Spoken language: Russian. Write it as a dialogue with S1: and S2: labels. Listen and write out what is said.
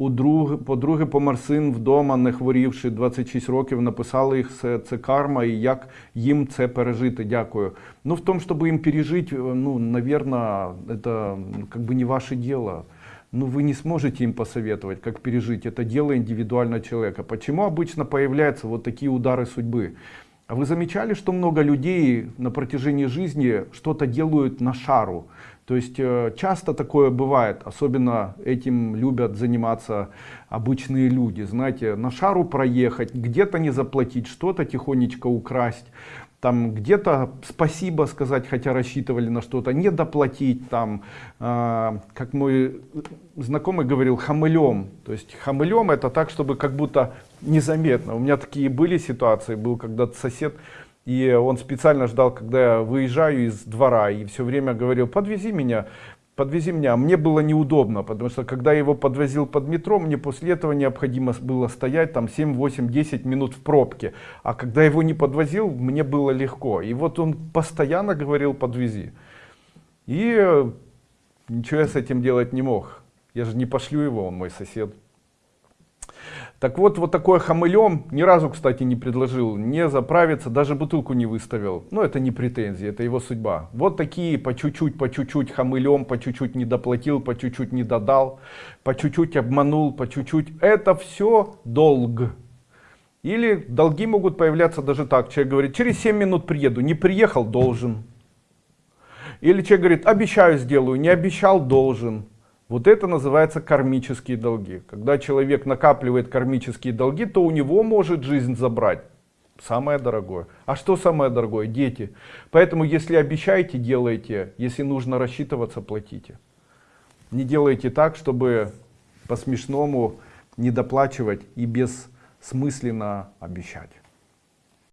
S1: У друг, подруги помер син вдома, не хворівши 26 років, написали їх, це, це карма, і як їм це пережити. Дякую. Ну, в том, чтобы им пережить, э, ну, наверное, это м, как бы не ваше дело. Ну, вы не сможете им посоветовать, как пережить. Это дело индивидуального человека. Почему обычно появляются вот такие удары судьбы? А вы замечали, что много людей на протяжении жизни что-то делают на шару? То есть э, часто такое бывает, особенно этим любят заниматься обычные люди. Знаете, на шару проехать, где-то не заплатить, что-то тихонечко украсть, там где-то спасибо сказать, хотя рассчитывали на что-то, не доплатить, там, э, как мой знакомый говорил, хамылем. То есть хамылем это так, чтобы как будто незаметно. У меня такие были ситуации, был когда-то сосед, и он специально ждал, когда я выезжаю из двора, и все время говорил, подвези меня, подвези меня. А Мне было неудобно, потому что когда я его подвозил под метро, мне после этого необходимо было стоять там 7, 8, 10 минут в пробке. А когда его не подвозил, мне было легко. И вот он постоянно говорил, подвези. И ничего я с этим делать не мог. Я же не пошлю его, он мой сосед. Так вот, вот такое хамылем ни разу, кстати, не предложил не заправиться, даже бутылку не выставил. Ну, это не претензии, это его судьба. Вот такие по чуть-чуть, по чуть-чуть хамылем, по чуть-чуть не доплатил, по чуть-чуть не додал, по чуть-чуть обманул, по чуть-чуть. Это все долг. Или долги могут появляться даже так. Человек говорит, через 7 минут приеду, не приехал, должен. Или человек говорит, обещаю сделаю, не обещал, должен. Вот это называется кармические долги. Когда человек накапливает кармические долги, то у него может жизнь забрать. Самое дорогое. А что самое дорогое? Дети. Поэтому если обещаете, делайте. Если нужно рассчитываться, платите. Не делайте так, чтобы по смешному не доплачивать и бессмысленно обещать.